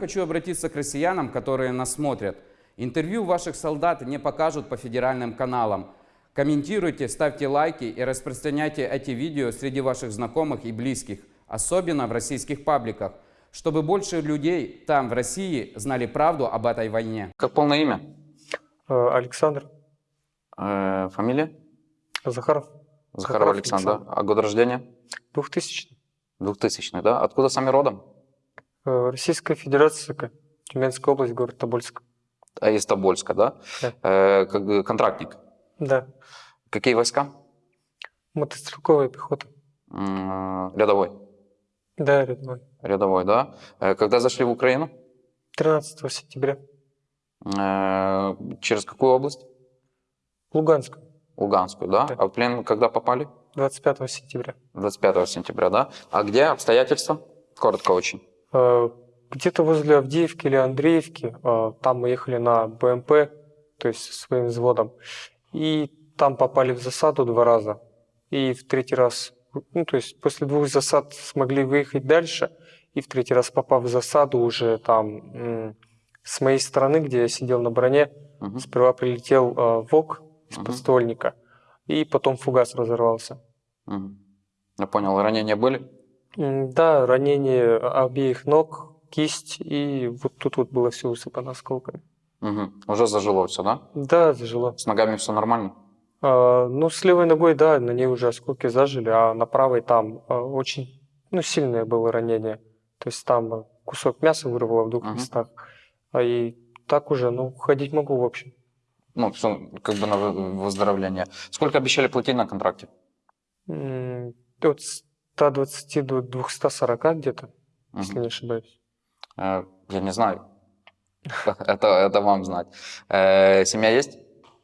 Хочу обратиться к россиянам, которые нас смотрят. Интервью ваших солдат не покажут по федеральным каналам. Комментируйте, ставьте лайки и распространяйте эти видео среди ваших знакомых и близких, особенно в российских пабликах, чтобы больше людей там, в России, знали правду об этой войне. Как полное имя? Э, Александр Э, фамилия? Захаров. Захаров Александр. да? А год рождения? 2000. 2000 да? Откуда сами родом? Э, Российская Федерация. Тюменская область, город Тобольск. А из Тобольска, да? Да. Э, как контрактник. Да. Какие войска? Мотострелковая пехота. М, Рядовой. Да, рядовой. Рядовой, да? Э, Когда зашли в Украину? 13 сентября. Э, Через какую область? Луганск. Луганскую, да? Да. А в плен когда попали? 25 сентября. 25 сентября, да? А где обстоятельства? Коротко очень. Э, Где-то возле Авдеевки или Андреевки, э, там мы ехали на БМП, то есть со своим взводом, и там попали в засаду два раза. И в третий раз, ну, то есть после двух засад смогли выехать дальше, и в третий раз попав в засаду уже там с моей стороны, где я сидел на броне, Мгм. сперва прилетел э, ВОК из Мгм. подствольника, и потом фугас разорвался. Мгм. Я понял, ранения были? Да, ранение обеих ног, кисть, и вот тут вот было все усыпано осколками. Мгм. Уже зажило все, да? Да, зажило. С ногами все нормально? А, ну, с левой ногой, да, на ней уже осколки зажили, а на правой там а, очень, ну, сильное было ранение. То есть там а, кусок мяса вырвало в двух Мгм. местах. А и так уже, ну, ходить могу, в общем. Ну, все как бы на вы- выздоровление. Сколько обещали платить на контракте? М, От 120 до 240 где-то, Мгм. если не ошибаюсь. Э, Я не знаю. Это, это вам знать. Э, Семья есть?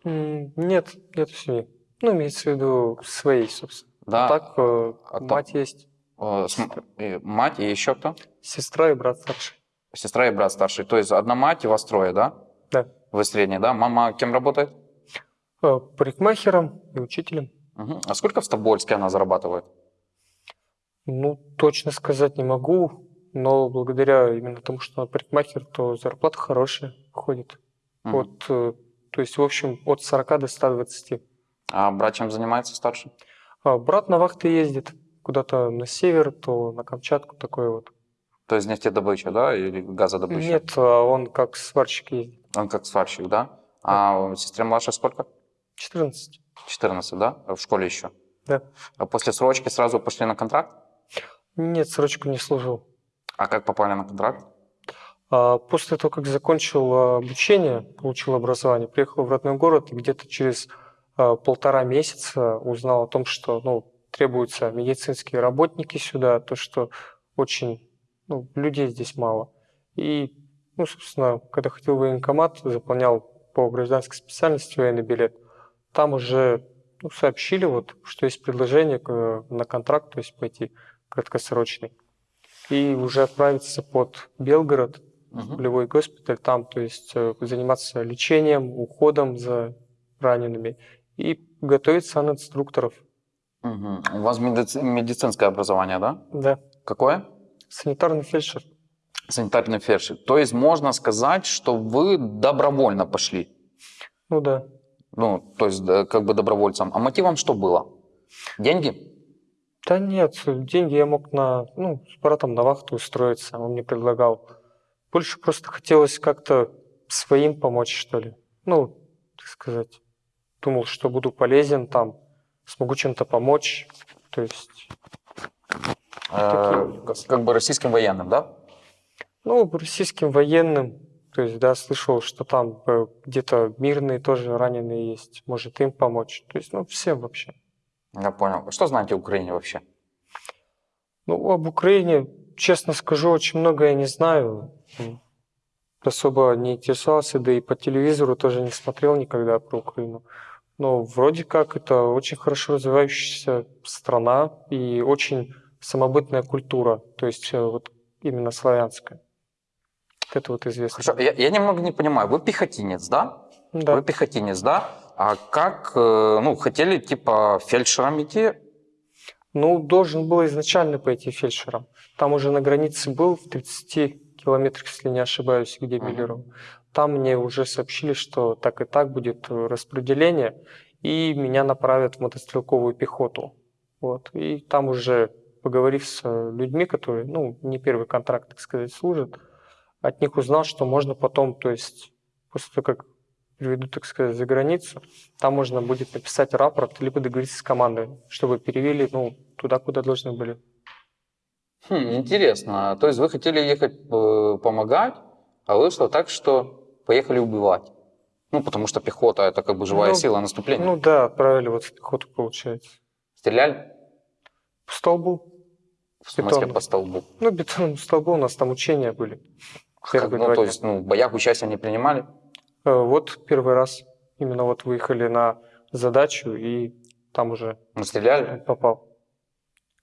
Нет, нет семьи. Ну, имеется в виду своей, собственно. Да. Так, э, А там- мать есть, Э, с м- и Мать и еще кто? сестра и брат старший. Сестра и брат старший. То есть одна мать и вас трое, да? Да. Вы средний, да? Мама кем работает? Парикмахером и учителем. Мгм. А сколько в Тобольске она зарабатывает? Ну, точно сказать не могу, но благодаря именно тому, что она парикмахер, то зарплата хорошая ходит. Мгм. От, э, то есть, в общем, от 40 до 120. А брат чем занимается старший? А брат на вахты ездит куда-то на север, то на Камчатку, такое вот. То есть нефтедобыча, да? Или газодобыча? Нет, а он как сварщик ездит. Он как сварщик, да? А сестре младшей сколько? 14. 14, да? В школе еще? Да. А после срочки сразу пошли на контракт? Нет, срочку не служил. А как попали на контракт? А После того, как закончил а, обучение, получил образование, приехал в родной город и где-то через а, полтора месяца узнал о том, что ну, требуются медицинские работники сюда, то, что очень ну, людей здесь мало. И, ну, собственно, когда ходил в военкомат, заполнял по гражданской специальности военный билет, там уже ну, сообщили, вот, что есть предложение на контракт, то есть пойти краткосрочный. И уже отправиться под Белгород, Мгм. полевой госпиталь там, то есть э, заниматься лечением, уходом за ранеными и готовить санинструкторов. Мгм. У вас медици- медицинское образование, да? Да, Какое? санитарный фельдшер. Санитарный фельдшер. То есть можно сказать, что вы добровольно пошли. Ну да. Ну, то есть как бы добровольцем. А мотивом что было? Деньги? Да нет, деньги я мог на, ну, с братом на вахту устроиться, он мне предлагал. Больше просто хотелось как-то своим помочь, что ли. Ну, так сказать, думал, что буду полезен там, смогу чем-то помочь. То есть, как- как бы российским военным, да? ну, российским военным, то есть, да, слышал, что там э, где-то мирные тоже раненые есть, может им помочь. То есть, ну, всем вообще. Я понял. Что знаете о Украине вообще? Ну, об Украине, честно скажу, очень много я не знаю. Особо не интересовался, да и по телевизору тоже не смотрел никогда про Украину. Но вроде как это очень хорошо развивающаяся страна и очень самобытная культура, то есть э, вот именно славянская. Это вот известно. Хорошо, я, я немного не понимаю. Вы пехотинец, да? Да. Вы пехотинец, да? А как, э, ну, хотели типа фельдшером идти? Ну, должен был изначально пойти фельдшером. Там уже на границе был в 30 километрах, если не ошибаюсь, где Мгм. Белеров. Там мне уже сообщили, что так и так будет э, распределение, и меня направят в мотострелковую пехоту. Вот. И там уже, поговорив с э, людьми, которые, ну, не первый контракт, так сказать, служат, от них узнал, что можно потом, то есть после того, как приведу, так сказать, за границу, там можно будет написать рапорт, либо договориться с командой, чтобы перевели, ну, туда, куда должны были. Хм, интересно. То есть вы хотели ехать э, помогать, а вышло так, что поехали убивать. Ну, потому что пехота это как бы живая Ну, сила наступления. Ну да, отправили вот в пехоту, получается. Стреляли? По столбу. В смысле Бетонно. по столбу. Ну, бетонному столбу у нас там учения были. Как- ну, то есть, ну, в боях участия не принимали? Э, Вот первый раз именно вот выехали на задачу и там уже Ну, стреляли? попал.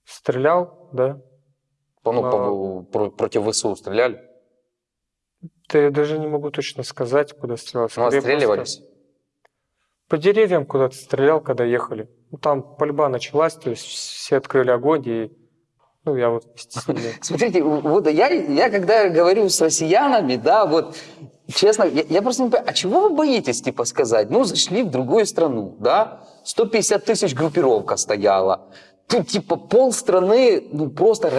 Стрелял, да. Ну, по- про- против ВСУ стреляли? Да я даже не могу точно сказать, куда стрелял. Ну, Скорее отстреливались? просто По деревьям куда-то стрелял, когда ехали. Ну, там пальба началась, то есть все открыли огонь, и ну, я вот. Смотрите, вот я, я когда говорю с россиянами, да, вот, честно, я, я просто не понимаю, а чего вы боитесь, типа, сказать? Ну, зашли в другую страну, да, 150 тысяч группировка стояла, тут, типа, пол страны, ну, просто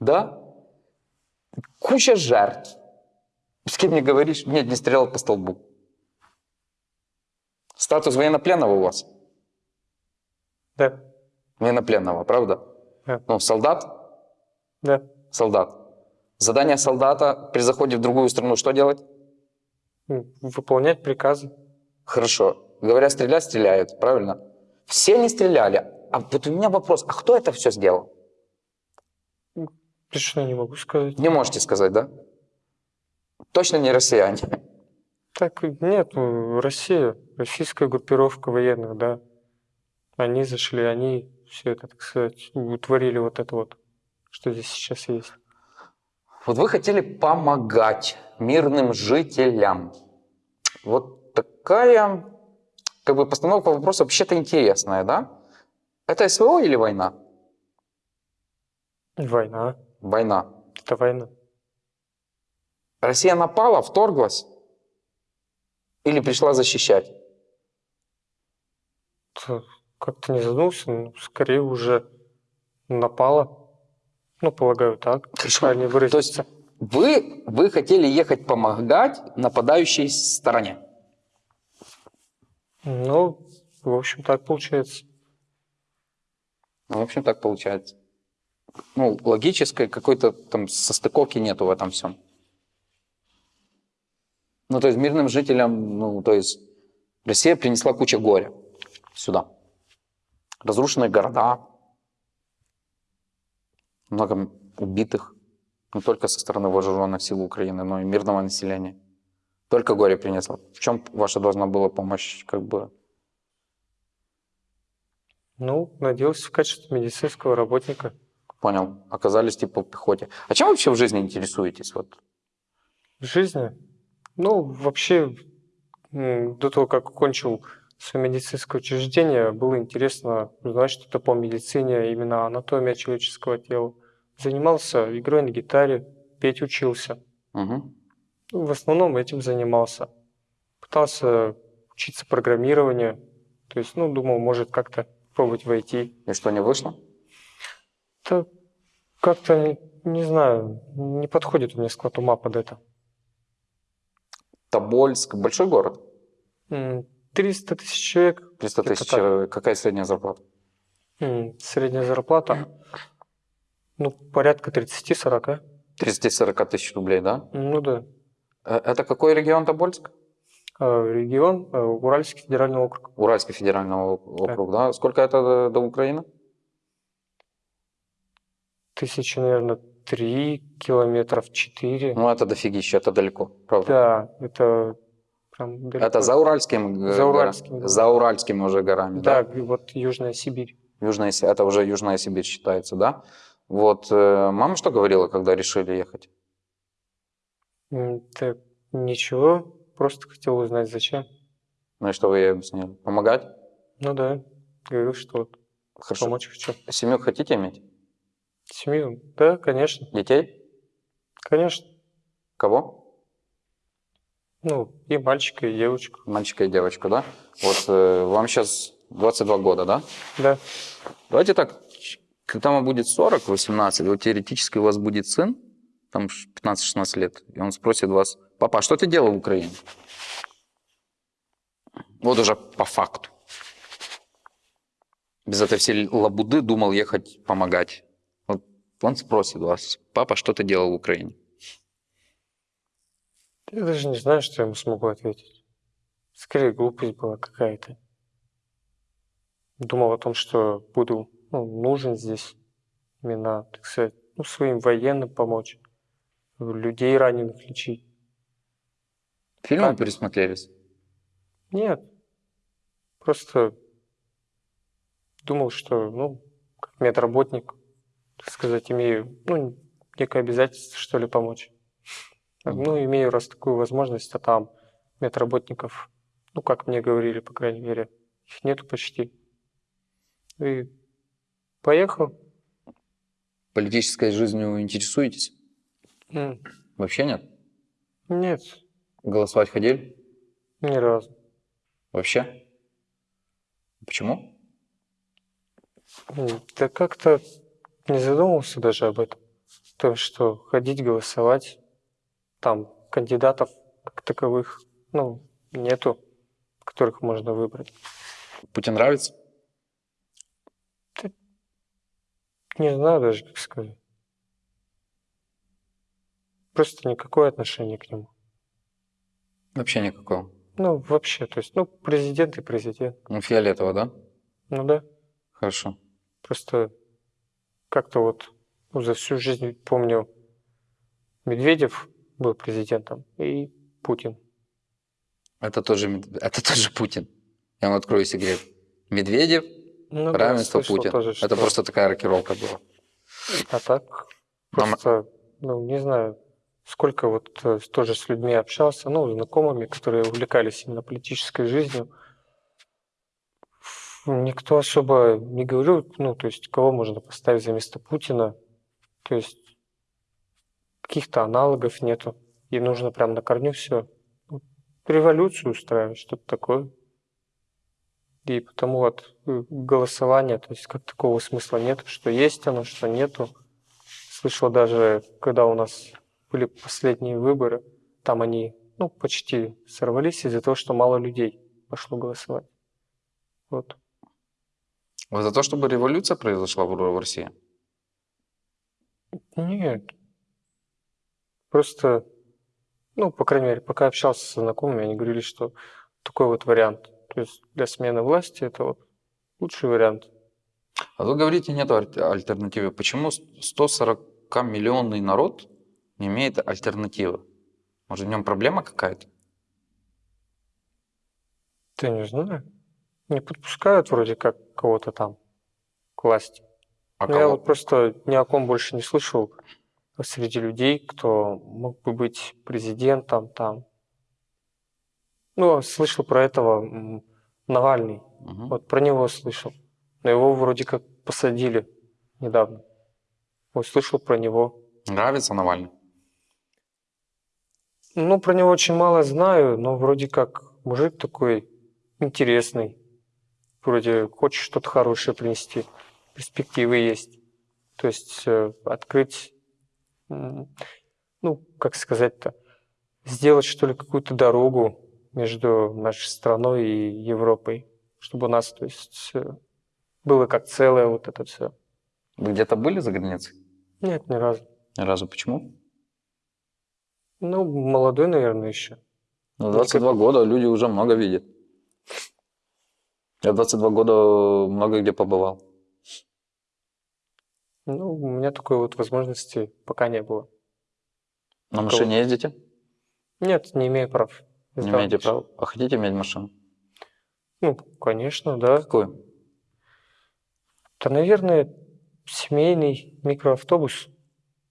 да, куча жертв. С кем не говоришь? Нет, не стрелял по столбу. Статус военнопленного у вас? Да, Военнопленного, правда? Да. Ну, солдат? да. Солдат. Задание солдата при заходе в другую страну что делать? Выполнять приказы. Хорошо. Говорят, стрелять, стреляют, правильно? Все не стреляли. А вот у меня вопрос, а кто это все сделал? Точно не могу сказать. Не можете сказать, да? Точно не россияне. Так, нет, ну, Россия, российская группировка военных, да. Они зашли, они все это, так сказать, утворили вот это вот, что здесь сейчас есть. Вот вы хотели помогать мирным жителям. Вот такая как бы постановка вопроса вообще-то интересная, да? Это СВО или война? Война, Война. это война. Россия напала, вторглась или пришла защищать? Как-то не задумался, но скорее уже напала. Ну, полагаю, так. Хорошо. Правильнее То есть выразиться. вы, вы хотели ехать помогать нападающей стороне. Ну, в общем, так получается. Ну, в общем, так получается. Ну, логической какой-то там состыковки нету в этом всем. Ну, то есть мирным жителям, ну, то есть Россия принесла кучу горя сюда. Разрушенные города, много убитых, не только со стороны вооруженных сил Украины, но и мирного населения. Только горе принесла. В чем ваша должна была помощь, как бы, Ну, надеялся в качестве медицинского работника. понял, оказались типа в пехоте. А чем вообще в жизни интересуетесь? Вот В жизни? Ну, вообще, до того, как окончил свое медицинское учреждение, было интересно узнать что-то по медицине, именно анатомия человеческого тела. Занимался игрой на гитаре, петь учился. Ну, В основном этим занимался. Пытался учиться программированию. То есть, ну, думал, может как-то пробовать войти. И что, не вышло? Да как-то, не, не знаю, не подходит у меня склад ума под это. Тобольск, большой город, 300 тысяч человек, 300 Где-то тысяч человек. Какая средняя зарплата? Средняя зарплата, ну, порядка 30-40. 30-40 тысяч рублей, да? Ну да. Э, Это какой регион Тобольск? А, Регион э, Уральский федеральный округ. Уральский федеральный ок- округ, да? Сколько это до, до Украины? Тысячи, наверное, три километров, четыре. Ну, это дофигища, это далеко, правда. Да, это прям далеко. Это за Уральским, г- За Уральскими, да. за Уральскими уже горами, да? Да, вот Южная Сибирь. Южная, это уже Южная Сибирь считается, да? Вот, э, мама что говорила, когда решили ехать? Так, ничего, просто хотел узнать, зачем. Ну и что вы ей объяснили? Помогать? Ну да, говорю, что вот Хорошо. помочь хочу. Семью хотите иметь? Семью? Да, конечно. Детей? Конечно. Кого? Ну, и мальчика, и девочку. Мальчика и девочку, да? Вот э, вам сейчас 22 года, да? Да. Давайте так, когда вам будет 40, 18, вот теоретически у вас будет сын, там 15-16 лет, и он спросит вас, папа, а что ты делал в Украине? Вот уже по факту. Без этой всей лабуды думал ехать помогать. Вот он спросит вас, папа, что ты делал в Украине? Я даже не знаю, что я ему смогу ответить. Скорее, глупость была какая-то. Думал о том, что буду ну, нужен здесь именно, так сказать, ну, своим военным помочь, людей раненых лечить. Фильмы Так. пересмотрелись? Нет. Просто думал, что, ну, как медработник, так сказать, имею, ну, некое обязательство, что ли, помочь. Ну, имею раз такую возможность, а там медработников, ну, как мне говорили, по крайней мере, их нету почти. И поехал. Политической жизнью интересуетесь? М, Вообще нет? Нет, Голосовать ходили? ни разу. Вообще? Почему? Да как-то не задумывался даже об этом. То, что ходить голосовать, там кандидатов как таковых, ну, нету, которых можно выбрать. Путин нравится? Не знаю даже, как сказать. Просто никакое отношение к нему. Вообще никакого. Ну, вообще, то есть, ну, президент и президент. Ну, фиолетово, да? Ну да, Хорошо. просто как-то вот ну, за всю жизнь помню, Медведев был президентом и Путин. Это тоже, это тоже Путин. Я вам открою секрет. Медведев, Ну да, равенство слышал Путин. тоже, Это просто такая рокировка была. А так, просто, ну, не знаю, сколько вот э, тоже с людьми общался, ну, знакомыми, которые увлекались именно политической жизнью. Никто особо не говорил, ну, то есть, кого можно поставить за место Путина. То есть, каких-то аналогов нету. И нужно прям на корню все. Революцию устраивать, что-то такое. И потому вот э, голосование, то есть как такого смысла нет, что есть оно, что нету. Слышал даже, когда у нас были последние выборы, там они ну, почти сорвались из-за того, что мало людей пошло голосовать. Вот. Вы за то, чтобы революция произошла в, в России? Нет. Просто, ну, по крайней мере, пока общался со знакомыми, они говорили, что такой вот вариант. То есть для смены власти это вот лучший вариант. А вы говорите, нет аль- альтернативы. Почему 140-миллионный народ не имеет альтернативы? Может, в нем проблема какая-то? Ты не знаю. Не подпускают вроде как кого-то там к власти. А Ну, я вот просто ни о ком больше не слышал среди людей, кто мог бы быть президентом там. Ну, слышал про этого Навальный. Мгм. Вот про него слышал. Но его вроде как посадили недавно. Вот слышал про него. Нравится Навальный? Ну, про него очень мало знаю, но вроде как мужик такой интересный. Вроде хочет что-то хорошее принести. Перспективы есть. То есть э, открыть, ну, как сказать-то, сделать, что ли, какую-то дорогу между нашей страной и Европой, чтобы у нас, то есть, было как целое вот это все. Вы где-то были за границей? Нет, ни разу. Ни разу. Почему? Ну, молодой, наверное, еще. Ну, 22 года люди уже много видят. Я 22 года много где побывал. Ну, у меня такой вот возможности пока не было. На машине ездите? Нет, не имею прав. Не имеете права. А хотите иметь машину? Ну, конечно, да. Какую? Да, наверное, семейный микроавтобус.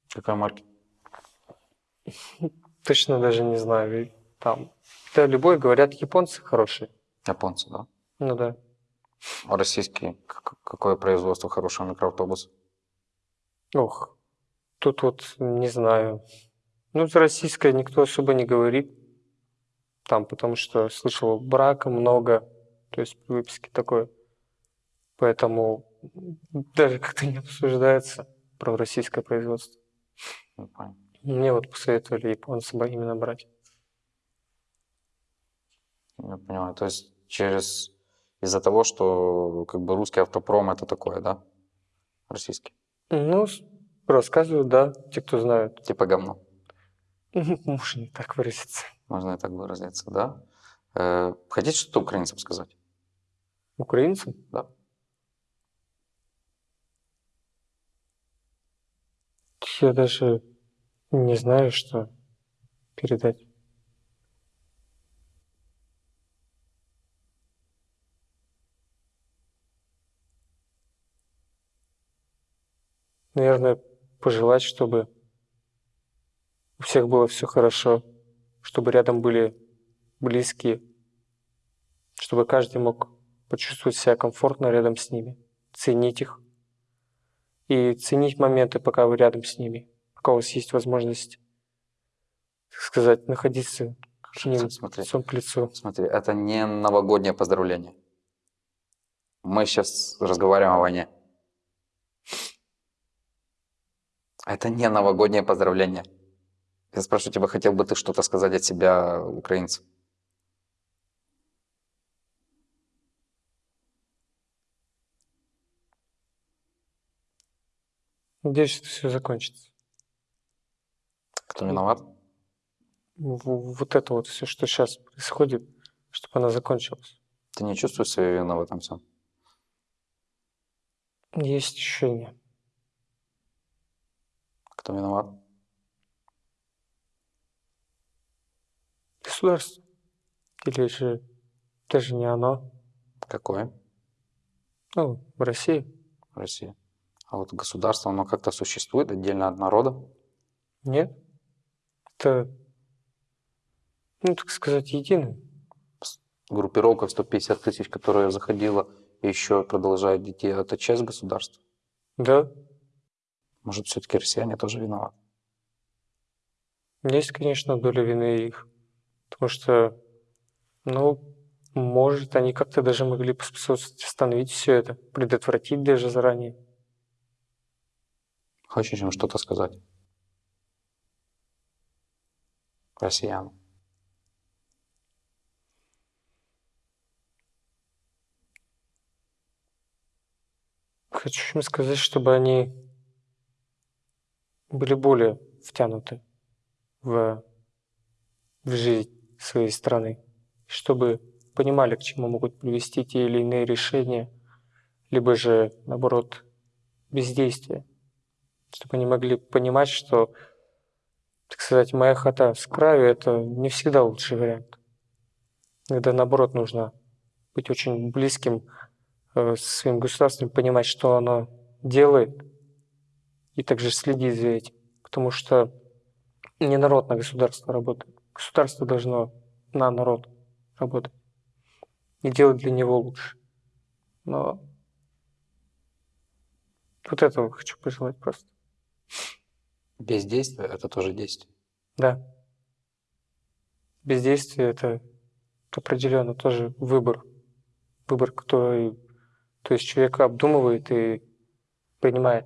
Какой марки? Точно даже не знаю. Там, да, любой, говорят, японцы хорошие. Японцы, да? Ну да. А российские? Как- Какое производство хорошего микроавтобуса? Ох, тут вот не знаю. Ну, за российское никто особо не говорит. Там, потому что слышал брака много, то есть при выписке такое. Поэтому даже как-то не обсуждается про российское производство. Я понял. Мне вот посоветовали японцы бра- именно брать. Я понимаю. То есть через из-за того, что как бы русский автопром это такое, да? Российский. Ну, рассказывают, да, те, кто знают. Типа говно. Можно не так выразиться. Можно и так выразиться, да? Э, хотите что-то украинцам сказать? Украинцы? Да. Я даже не знаю, что передать. Наверное, пожелать, чтобы у всех было все хорошо, чтобы рядом были близкие, чтобы каждый мог почувствовать себя комфортно рядом с ними, ценить их и ценить моменты, пока вы рядом с ними, пока у вас есть возможность, так сказать, находиться к ним Смотри. лицом к лицу. Смотри, это не новогоднее поздравление. Мы сейчас разговариваем о войне. Это не новогоднее поздравление. Я спрашиваю тебя, хотел бы ты что-то сказать от себя украинцам? Надеюсь, что все закончится. Кто виноват? В- Вот это вот все, что сейчас происходит, чтобы она закончилась. Ты не чувствуешь свою вину в этом всем? Есть ощущение. Кто виноват? Государство. Или же даже не оно. Какое? Ну, в России. Россия. А вот государство, оно как-то существует отдельно от народа? Нет. Это, ну, так сказать, единое. Группировка в 150 тысяч, которая заходила и еще продолжает идти, это часть государства? Да, Может, все-таки россияне тоже виноваты? есть, конечно, доля вины их. Потому что, ну, может, они как-то даже могли поспособствовать остановить все это, предотвратить даже заранее. Хочешь им что-то сказать? Россиянам. Хочу им сказать, чтобы они были более втянуты в, в жизнь своей страны, чтобы понимали, к чему могут привести те или иные решения, либо же, наоборот, бездействие, чтобы они могли понимать, что, так сказать, моя хата с краю – это не всегда лучший вариант. Иногда, наоборот, нужно быть очень близким э, своим государством, понимать, что оно делает, и также следить за этим. Потому что не народ на государство работает. Государство должно на народ работать и делать для него лучше. Но вот этого хочу пожелать просто. Бездействие – это тоже действие. Да. Бездействие – это определенно тоже выбор. Выбор, который, то есть человек обдумывает и принимает.